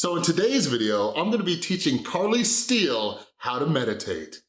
So in today's video, I'm gonna be teaching Carly Steele how to meditate.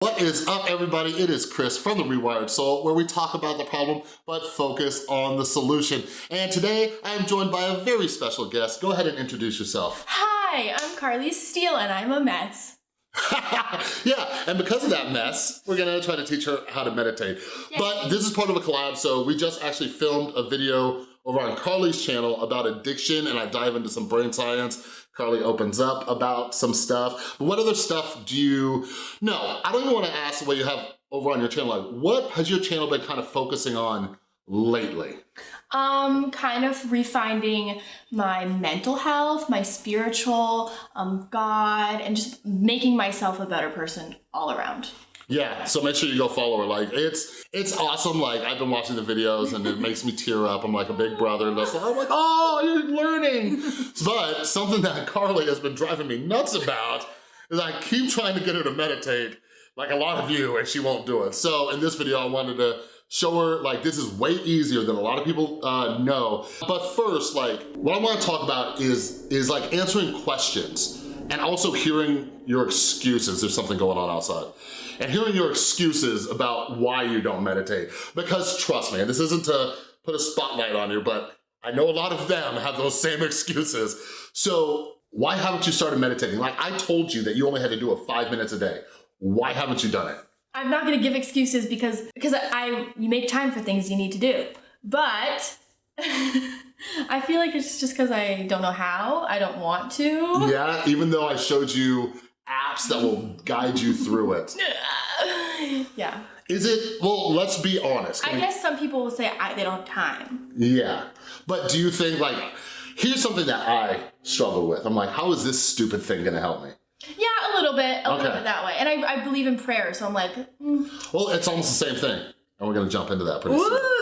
What is up everybody? It is Chris from The Rewired Soul where we talk about the problem but focus on the solution. And today I am joined by a very special guest. Go ahead and introduce yourself. Hi, I'm Carly Steele and I'm a mess. yeah, and because of that mess, we're gonna try to teach her how to meditate. Yay. But this is part of a collab, so we just actually filmed a video over on Carly's channel about addiction and I dive into some brain science. Carly opens up about some stuff. But what other stuff do you, no, I don't even wanna ask what you have over on your channel. Like, what has your channel been kind of focusing on lately? Um, kind of refinding my mental health, my spiritual, um, God, and just making myself a better person all around. Yeah, so make sure you go follow her. Like, it's it's awesome. Like, I've been watching the videos and it makes me tear up. I'm like a big brother. And I'm like, oh, you're learning. but something that Carly has been driving me nuts about is I keep trying to get her to meditate like a lot of you and she won't do it. So in this video, I wanted to show her like this is way easier than a lot of people uh, know. But first, like what I wanna talk about is, is like answering questions and also hearing your excuses. There's something going on outside. And hearing your excuses about why you don't meditate. Because trust me, and this isn't to put a spotlight on you, but I know a lot of them have those same excuses. So why haven't you started meditating? Like I told you that you only had to do it five minutes a day. Why haven't you done it? I'm not gonna give excuses because because I you make time for things you need to do. But I feel like it's just because I don't know how. I don't want to. Yeah, even though I showed you apps that will guide you through it. yeah. Is it, well, let's be honest. I, guess some people will say I, they don't have time. Yeah. But do you think like, here's something that I struggle with. I'm like, how is this stupid thing gonna help me? Yeah, little bit, a okay. little bit that way. And I, I believe in prayer, so I'm like, mm. Well, it's almost the same thing. And we're gonna jump into that pretty Ooh. soon.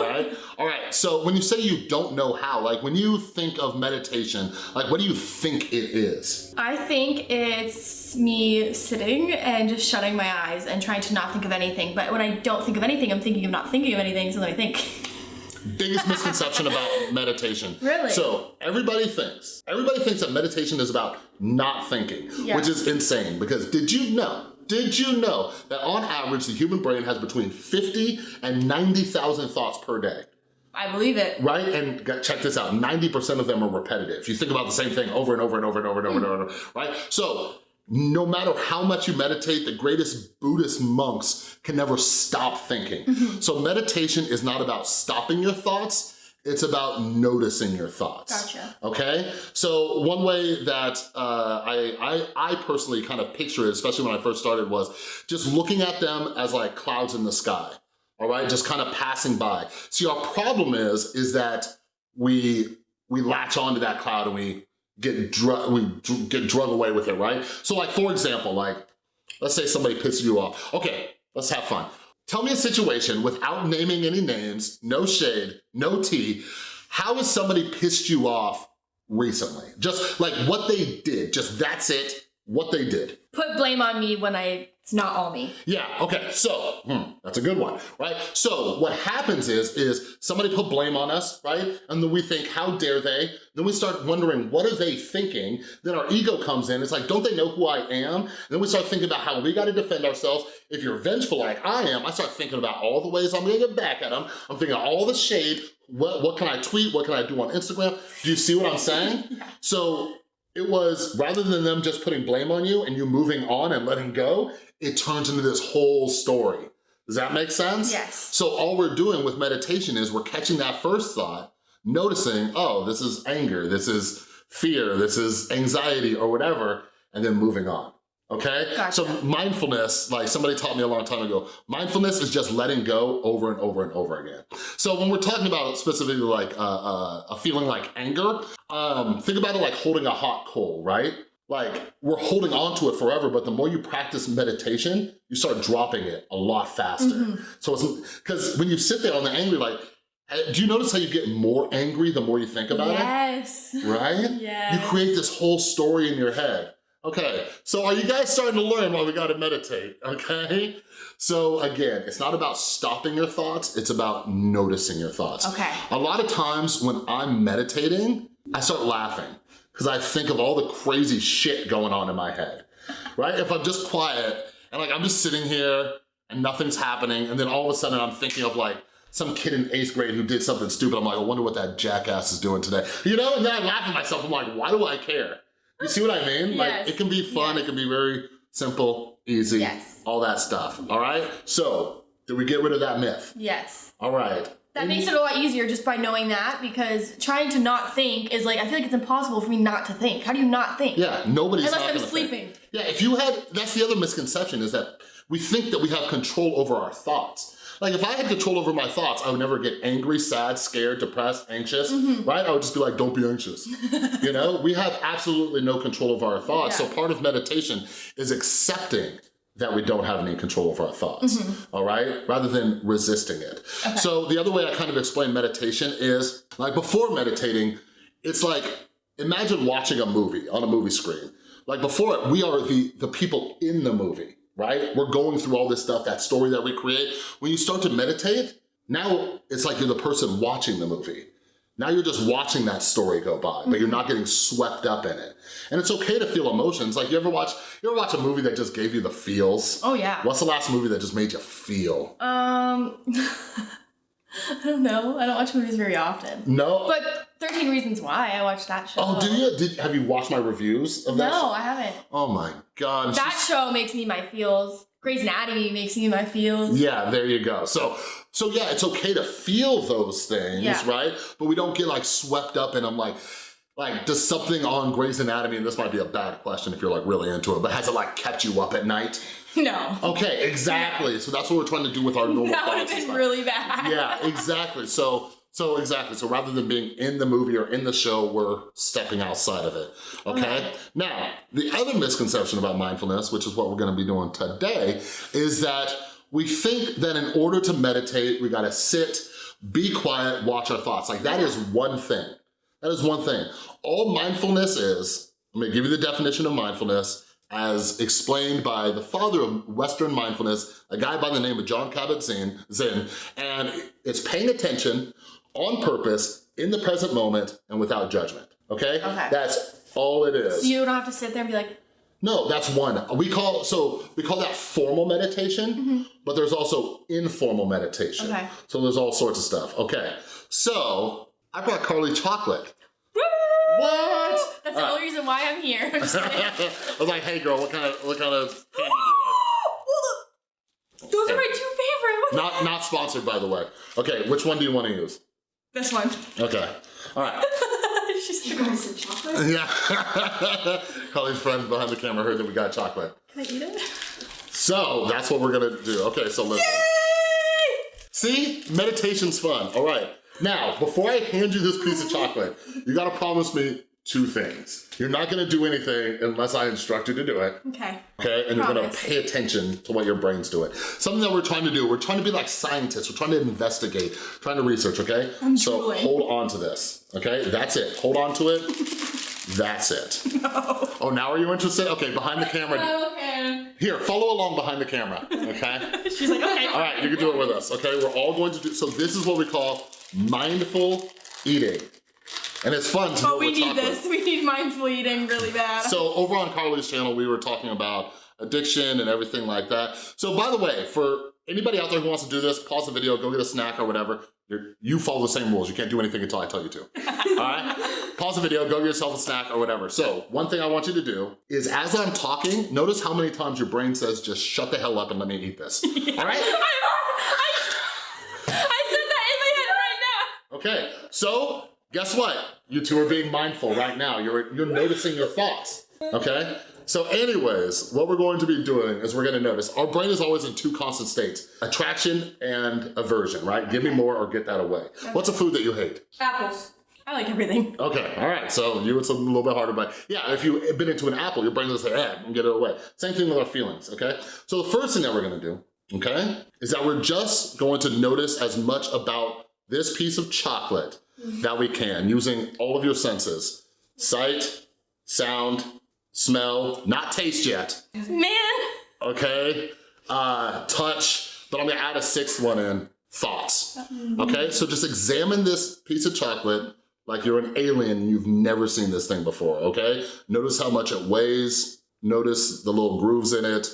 Right? All right, so when you say you don't know how, like when you think of meditation, like what do you think it is? I think it's me sitting and just shutting my eyes and trying to not think of anything. But when I don't think of anything, I'm thinking of not thinking of anything, so then I think biggest misconception about meditation. Really? So everybody thinks, everybody thinks that meditation is about not thinking, yeah. which is insane because did you know, did you know that on average the human brain has between 50 and 90,000 thoughts per day? I believe it. Right, and check this out, 90% of them are repetitive. You think about the same thing over and over and over and over and over and over, right? So no matter how much you meditate, the greatest Buddhist monks can never stop thinking. Mm -hmm. So meditation is not about stopping your thoughts, it's about noticing your thoughts. Gotcha. Okay? So one way that uh, I, I, I personally kind of picture it, especially when I first started, was just looking at them as like clouds in the sky, all right? Just kind of passing by. See, our problem is, is that we, we latch onto that cloud and we get drug we get drug away with it, right? So like for example, like let's say somebody pisses you off. Okay, let's have fun. Tell me a situation without naming any names, no shade, no tea. How has somebody pissed you off recently? Just like what they did, just that's it, what they did. Put blame on me when I it's not all me. Yeah, okay, so, hmm, that's a good one, right? So what happens is, is somebody put blame on us, right? And then we think, how dare they? Then we start wondering, what are they thinking? Then our ego comes in, it's like, don't they know who I am? And then we start thinking about how we gotta defend ourselves. If you're vengeful like I am, I start thinking about all the ways I'm gonna get back at them. I'm thinking all the shade, what, what can I tweet? What can I do on Instagram? Do you see what I'm saying? So it was, rather than them just putting blame on you and you moving on and letting go, it turns into this whole story. Does that make sense? Yes. So all we're doing with meditation is we're catching that first thought, noticing, oh, this is anger, this is fear, this is anxiety or whatever, and then moving on okay? Gotcha. So mindfulness, like somebody taught me a long time ago, mindfulness is just letting go over and over and over again. So when we're talking about specifically like uh, uh, a feeling like anger, um, think about it like holding a hot coal, right? Like we're holding on to it forever, but the more you practice meditation, you start dropping it a lot faster. Mm -hmm. So it's, because when you sit there on the angry, like, do you notice how you get more angry the more you think about yes. it? Yes. Right? Yes. You create this whole story in your head Okay, so are you guys starting to learn why we gotta meditate, okay? So again, it's not about stopping your thoughts, it's about noticing your thoughts. Okay. A lot of times when I'm meditating, I start laughing because I think of all the crazy shit going on in my head, right? If I'm just quiet and like I'm just sitting here and nothing's happening and then all of a sudden I'm thinking of like some kid in eighth grade who did something stupid. I'm like, I wonder what that jackass is doing today. You know, and then I laugh at myself. I'm like, why do I care? You see what I mean? Like, Yes. it can be fun. Yes. It can be very simple, easy, Yes. all that stuff. All right? So, did we get rid of that myth? Yes. All right. That makes it a lot easier just by knowing that because trying to not think is like, I feel like it's impossible for me not to think. How do you not think? Yeah, nobody's Unless I'm gonna think. sleeping. Yeah, if you had, that's the other misconception is that we think that we have control over our thoughts. Like if I had control over my thoughts, I would never get angry, sad, scared, depressed, anxious, Mm-hmm. right? I would just be like, don't be anxious. you know, we have absolutely no control over our thoughts. Yeah. So part of meditation is accepting that we don't have any control over our thoughts, mm-hmm. all right? Rather than resisting it. So the other way I kind of explain meditation is, like before meditating, it's like, imagine watching a movie on a movie screen. Like before it, we are the, the people in the movie, right? We're going through all this stuff, that story that we create. When you start to meditate, now it's like you're the person watching the movie. Now you're just watching that story go by, but you're not getting swept up in it. And it's okay to feel emotions. Like you ever watch, you ever watch a movie that just gave you the feels? Oh, yeah. What's the last movie that just made you feel? Um, I don't know. I don't watch movies very often. No? But 13 Reasons Why, I watched that show. oh, do you? Did, have you watched my reviews of that? No, show? I haven't. Oh my God. That show makes me my feels. Grey's Anatomy makes me my feels. Yeah, there you go. So, so yeah, it's okay to feel those things, Yeah. right? But we don't get like swept up in them like, like does something on Grey's Anatomy, and this might be a bad question if you're like really into it, but has it like kept you up at night? No. Okay, exactly. So that's what we're trying to do with our normal that would have been really bad. Yeah, exactly. So, so exactly. So rather than being in the movie or in the show, we're stepping outside of it, okay? Okay. Now, the other misconception about mindfulness, which is what we're gonna be doing today, is that we think that in order to meditate, we gotta sit, be quiet, watch our thoughts. Like that is one thing. That is one thing. All mindfulness is, I'm gonna give you the definition of mindfulness as explained by the father of Western mindfulness, a guy by the name of Jon Kabat-Zinn, Zinn, and it's paying attention on purpose, in the present moment, and without judgment, okay? Okay. That's all it is. So you don't have to sit there and be like, No, that's one. We call so we call that formal meditation, mm-hmm. but there's also informal meditation. Okay. So there's all sorts of stuff. Okay. So I brought Carly chocolate. Woo! What? That's the All only reason why I'm here. I'm. I was like, hey girl, what kind of what kind of candy do you Those are my two favorite. What? Not not sponsored by the way. Okay, which one do you want to use? This one. Okay. All right. She's You guys some chocolate? Yeah. Carly's friends behind the camera heard that we got chocolate. Can I eat it? So that's what we're gonna do. Okay, so listen. Yay! See, meditation's fun. All right. Now, before I hand you this piece of chocolate, you gotta promise me two things. You're not gonna do anything unless I instruct you to do it, Okay. okay? And you're gonna pay attention to what your brain's doing. Something that we're trying to do, we're trying to be like scientists, we're trying to investigate, trying to research, okay? I'm so drooling. hold on to this, okay? That's it, hold on to it. That's it. No. Oh, now are you interested? Okay, behind the camera. Okay. Here, follow along behind the camera, okay? She's like, okay. All right, you can do it with us, okay? We're all going to do, so this is what we call mindful eating. And it's fun to But we need chocolate- this. We need mindful eating really bad. So over on Carly's channel, we were talking about addiction and everything like that. So by the way, for anybody out there who wants to do this, pause the video, go get a snack or whatever. You're, you follow the same rules. You can't do anything until I tell you to. All right? Pause the video, go get yourself a snack or whatever. So one thing I want you to do is as I'm talking, notice how many times your brain says, just shut the hell up and let me eat this. All right? I, I, I said that in my head right now. Okay, so guess what? You two are being mindful right now. You're, you're noticing your thoughts, okay? So anyways, what we're going to be doing is we're gonna notice, our brain is always in two constant states, attraction and aversion, right? Give me more or get that away. What's a food that you hate? Apples. I like everything. Okay, all right, so you, it's a little bit harder, but yeah, if you've been into an apple, your brain will say, eh, and get it away. Same thing with our feelings, okay? So the first thing that we're gonna do, okay, is that we're just going to notice as much about this piece of chocolate that we can using all of your senses. Sight, sound, smell, not taste yet, Man! okay? Uh, touch, but I'm gonna add a sixth one in, thoughts, okay? So just examine this piece of chocolate like you're an alien you've never seen this thing before, okay? Notice how much it weighs, notice the little grooves in it,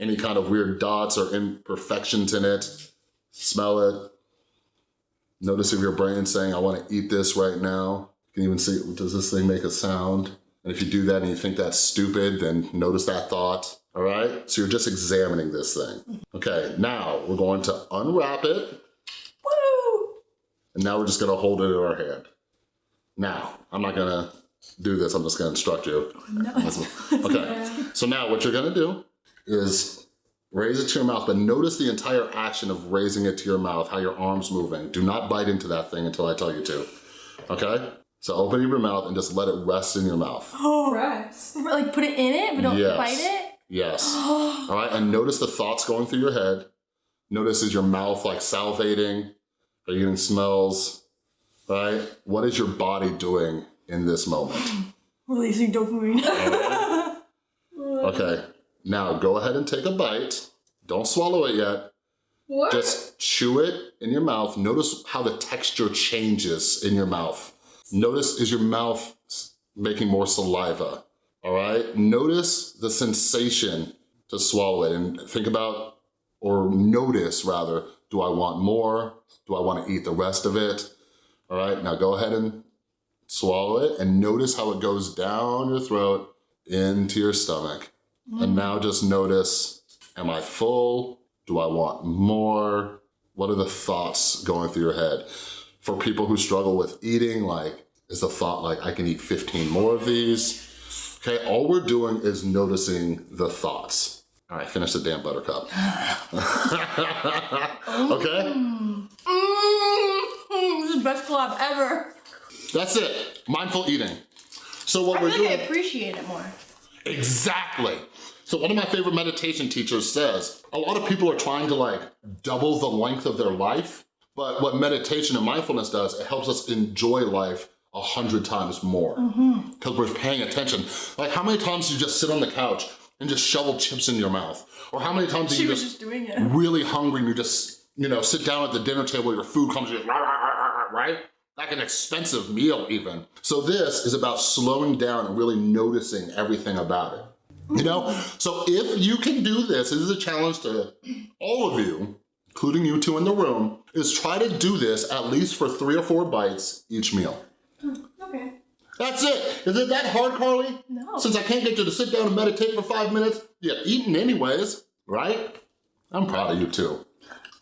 any kind of weird dots or imperfections in it, smell it. Notice if your brain's saying, I wanna eat this right now. You can even see, does this thing make a sound? And if you do that and you think that's stupid, then notice that thought, all right? So you're just examining this thing. Okay, now we're going to unwrap it, Woo! and now we're just gonna hold it in our hand. Now, I'm not gonna do this, I'm just gonna instruct you. No, Okay, so now what you're gonna do is raise it to your mouth, but notice the entire action of raising it to your mouth, how your arm's moving. Do not bite into that thing until I tell you to, okay? So open your mouth and just let it rest in your mouth. Oh, rest. like put it in it, but don't Yes. bite it. Yes, all right, and notice the thoughts going through your head. Notice is your mouth like salivating? Are you getting smells, right? What is your body doing in this moment? Releasing dopamine. Okay, now go ahead and take a bite. Don't swallow it yet. What? Just chew it in your mouth. Notice how the texture changes in your mouth. Notice is your mouth making more saliva, all right? Notice the sensation to swallow it and think about, or notice rather, do I want more? Do I wanna eat the rest of it? All right, now go ahead and swallow it and notice how it goes down your throat into your stomach. And now just notice, am I full? Do I want more? What are the thoughts going through your head? For people who struggle with eating, like, is the thought like, I can eat 15 more of these? Okay, all we're doing is noticing the thoughts. All right, finish the damn buttercup. okay? Mm, this is the best collab ever. That's it, mindful eating. So what I we're feel like I appreciate it more. Exactly. So one of my favorite meditation teachers says, a lot of people are trying to like double the length of their life, but what meditation and mindfulness does, it helps us enjoy life a hundred times more mm-hmm. because we're paying attention. Like how many times do you just sit on the couch and just shovel chips in your mouth? Or how many times do She you just just doing it. really hungry and you just, you know, sit down at the dinner table, your food comes, in, right? Like an expensive meal even. So this is about slowing down and really noticing everything about it. You know, so if you can do this, this is a challenge to all of you, including you two in the room, is try to do this at least for three or four bites each meal. Hmm, okay. That's it. Is it that hard, Carly? No. Since I can't get you to sit down and meditate for five minutes, you're eating anyways, right? I'm proud of you too.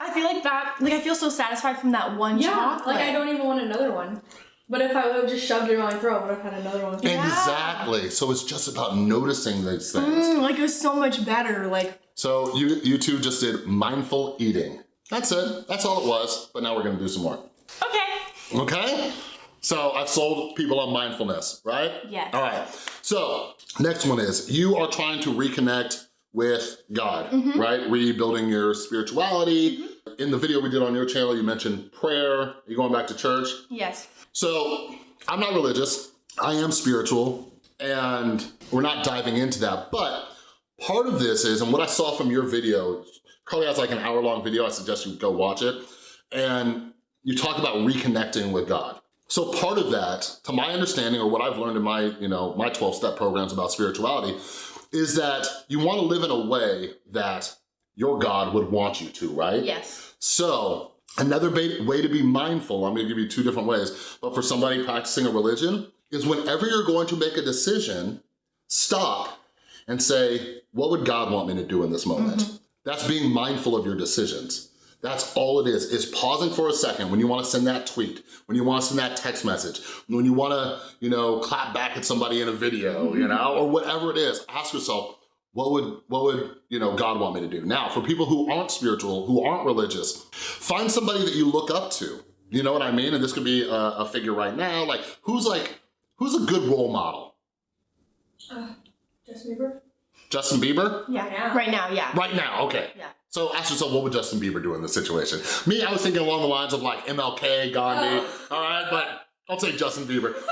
I feel like that, like I feel so satisfied from that one Yeah, chocolate. like I don't even want another one. But if I would have just shoved it in my throat, I would have had another one. Exactly. So it's just about noticing these things. Mm, like it was so much better. Like So you, you two just did mindful eating. That's it. That's all it was. But now we're gonna do some more. okay, Okay? So I've sold people on mindfulness, right? Yes. All right. So next one is you are trying to reconnect with God, Mm-hmm. right? Rebuilding your spirituality. In the video we did on your channel, you mentioned prayer. You going back to church? yes. So I'm not religious, I am spiritual, and we're not diving into that, but part of this is, and what I saw from your video, Carly has like an hour long video, I suggest you go watch it, and you talk about reconnecting with God. So part of that, to my understanding, or what I've learned in my, you know, my 12 step programs about spirituality, is that you wanna live in a way that your God would want you to, right? Yes. So another way to be mindful, I'm gonna give you two different ways, but for somebody practicing a religion, is whenever you're going to make a decision, stop and say, what would God want me to do in this moment? Mm-hmm. That's being mindful of your decisions. That's all it is, is pausing for a second when you wanna send that tweet, when you wanna send that text message, when you wanna, you know, clap back at somebody in a video, you know, or whatever it is, ask yourself, what would, what would, you know, God want me to do? Now, for people who aren't spiritual, who aren't religious, find somebody that you look up to. You know what I mean? And this could be a, a figure right now, like, who's like, who's a good role model? Uh, Justin Bieber? Justin Bieber? Yeah. Yeah. Right now, yeah. Right now, okay. Yeah. So ask yourself, what would Justin Bieber do in this situation? Me, I was thinking along the lines of like MLK, Gandhi, oh. all right, but I'll take Justin Bieber.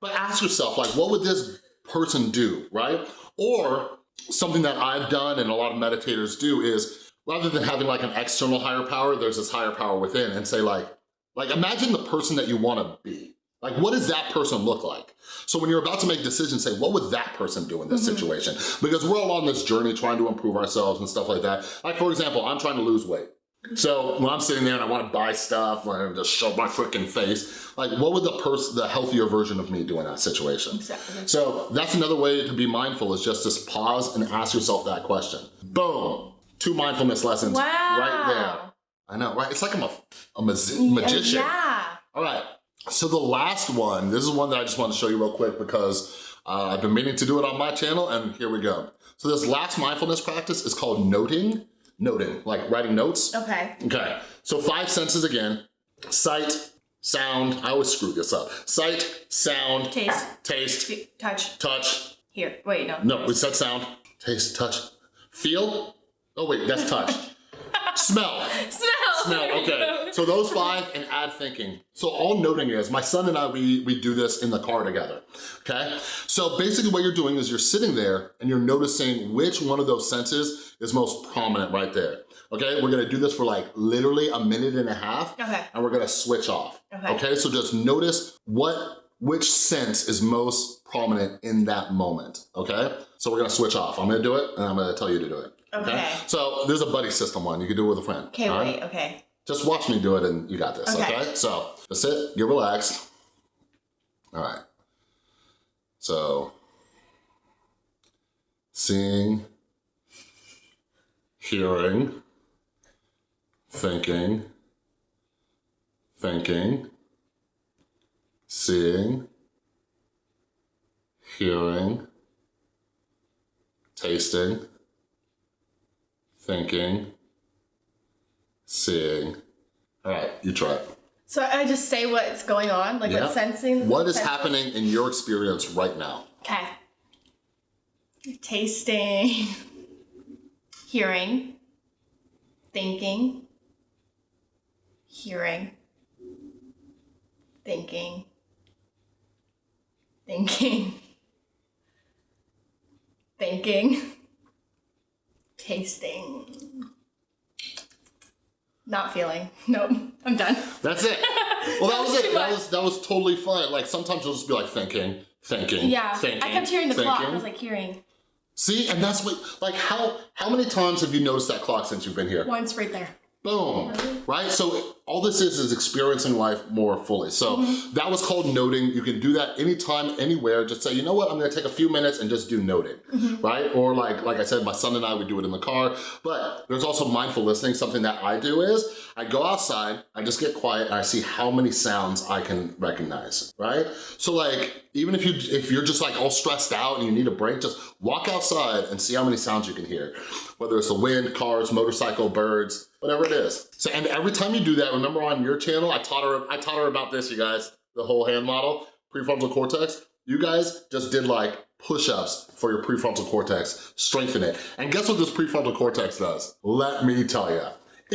But ask yourself, like, what would this person do, right? Or something that I've done and a lot of meditators do is rather than having like an external higher power, there's this higher power within and say like, like imagine the person that you wanna be. Like what does that person look like? So when you're about to make decisions, say, what would that person do in this Mm-hmm. situation? Because we're all on this journey trying to improve ourselves and stuff like that. Like for example, I'm trying to lose weight. So when I'm sitting there and I wanna buy stuff, I just show my freaking face, like what would the person, the healthier version of me do in that situation? Exactly. So that's another way to be mindful is just to pause and ask yourself that question. Boom, two mindfulness lessons right there. I know, right? It's like I'm a, a magi- magician. Yeah. All right, so the last one, this is one that I just want to show you real quick because uh, I've been meaning to do it on my channel and here we go. So this last mindfulness practice is called noting, noting, like writing notes. Okay. Okay, so five senses again, sight, sound, I always screw this up. Sight, sound, Taste. taste, Touch. touch, Here. Wait, no. no, we said sound, taste, touch, feel, oh wait, that's touch. Smell, Smell. smell, okay. So those five and add thinking. So all noting is, my son and I, we, we do this in the car together, okay? So basically what you're doing is you're sitting there and you're noticing which one of those senses is most prominent right there, okay? We're gonna do this for like literally a minute and a half Okay. and we're gonna switch off, Okay. okay? So just notice what, which sense is most prominent in that moment, okay? So we're gonna switch off. I'm gonna do it and I'm gonna tell you to do it. Okay. So there's a buddy system one. You can do it with a friend. Okay, right? wait, okay. Just watch me do it and you got this, okay? Okay. So just sit, get relaxed. All right. So seeing, hearing, thinking, thinking, seeing, hearing, tasting, thinking, seeing. All right, you try it. So I just say what's going on, like Yeah. what's sensing. What is sensing? happening in your experience right now? Okay. Tasting, hearing, thinking, hearing, thinking, thinking, thinking, tasting. Not feeling. Nope. I'm done. That's it. Well, that was was it. That was that was totally fine. Like sometimes you'll just be like thinking, thinking, Yeah. thinking. I kept hearing the clock. I thinking. was like hearing See, and that's what like how how many times have you noticed that clock since you've been here? once right there. Boom. Right? So all this is is experiencing life more fully. So mm-hmm. that was called noting. You can do that anytime, anywhere. Just say, you know what, I'm gonna take a few minutes and just do noting, mm-hmm. right? Or like, like I said, my son and I would do it in the car. But there's also mindful listening. Something that I do is I go outside, I just get quiet and I see how many sounds I can recognize, right? So like, even if you if you're just like all stressed out and you need a break, just walk outside and see how many sounds you can hear. Whether it's the wind, cars, motorcycle, birds, whatever it is. So and every time you do that, remember on your channel, I taught her I taught her about this, you guys, the whole hand model, prefrontal cortex. You guys just did like push-ups for your prefrontal cortex, strengthen it. And guess what this prefrontal cortex does? Let me tell you.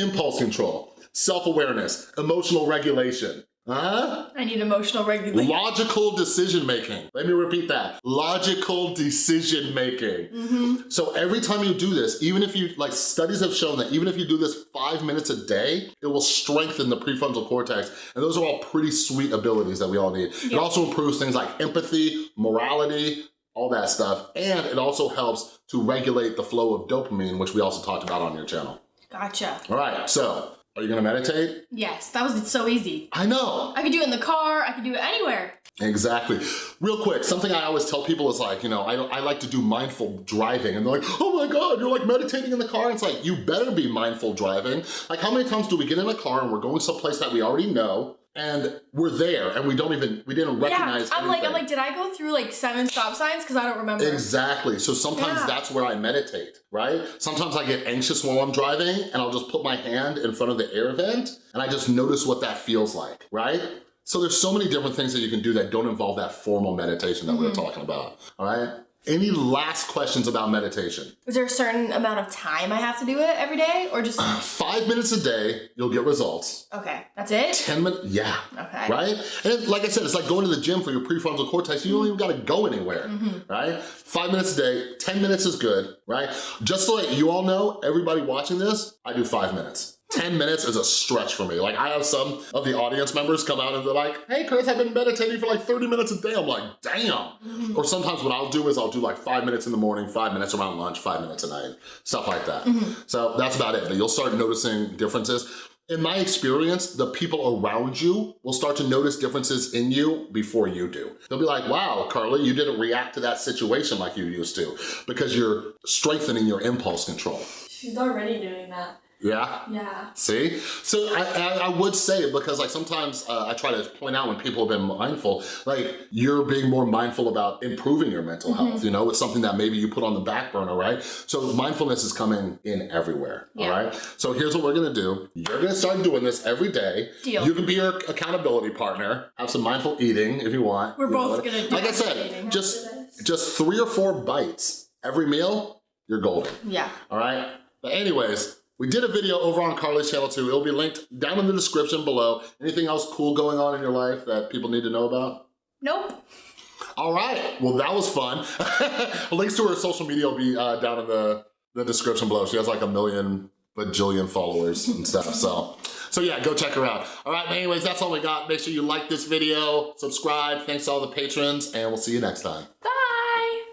Impulse control, self-awareness, emotional regulation, huh? I need emotional regulation. Logical decision making. Let me repeat that. Logical decision making. Mm-hmm. So every time you do this, even if you, like studies have shown that even if you do this five minutes a day, it will strengthen the prefrontal cortex. And those are all pretty sweet abilities that we all need. It also improves things like empathy, morality, all that stuff. And it also helps to regulate the flow of dopamine, which we also talked about on your channel. Gotcha. All right, so are you gonna meditate? Yes, that was so easy. I know. I could do it in the car. I could do it anywhere. Exactly. Real quick, something I always tell people is like, you know, I, I like to do mindful driving and they're like, oh my God, you're like meditating in the car. It's like, you better be mindful driving. Like how many times do we get in a car and we're going someplace that we already know and we're there and we don't even, we didn't recognize yeah, I'm like, I'm like, did I go through like seven stop signs? Because I don't remember. Exactly. So sometimes Yeah. that's where I meditate, right? Sometimes I get anxious while I'm driving and I'll just put my hand in front of the air vent and I just notice what that feels like, right? So there's so many different things that you can do that don't involve that formal meditation that we Mm-hmm. were talking about, all right? Any last questions about meditation? Is there a certain amount of time I have to do it every day or just, Five minutes a day, you'll get results. okay, that's it? 10 minutes, yeah. Okay. Right? And like I said, it's like going to the gym for your prefrontal cortex. You don't even gotta go anywhere, Mm-hmm. right? Five minutes a day, 10 minutes is good, right? Just to let you all know, everybody watching this, I do five minutes. 10 minutes is a stretch for me. Like I have some of the audience members come out and they're like, hey Chris, I've been meditating for like 30 minutes a day. I'm like, damn. Or sometimes what I'll do is I'll do like five minutes in the morning, five minutes around lunch, five minutes at night, stuff like that. Mm-hmm. So that's about it. But you'll start noticing differences. In my experience, the people around you will start to notice differences in you before you do. They'll be like, wow, Carly, you didn't react to that situation like you used to because you're strengthening your impulse control. She's already doing that. Yeah? Yeah. See? So I, I, I would say it because like sometimes uh, I try to point out when people have been mindful, like you're being more mindful about improving your mental Mm-hmm. health, you know? It's something that maybe you put on the back burner, right? So mindfulness is coming in everywhere, all Yeah. right? So here's what we're gonna do. You're gonna start doing this every day. Deal. You can be your accountability partner, have some mindful eating if you want. We're you know? both gonna do Like I said, just, just three or four bites every meal, you're golden Yeah. all right? But anyways, we did a video over on Carly's channel too. It'll be linked down in the description below. Anything else cool going on in your life that people need to know about? Nope. All right, well that was fun. Links to her social media will be uh, down in the, the description below. She has like a million bajillion followers and stuff, so. So yeah, go check her out. All right, anyways, that's all we got. Make sure you like this video, subscribe. Thanks to all the patrons, and we'll see you next time. Bye.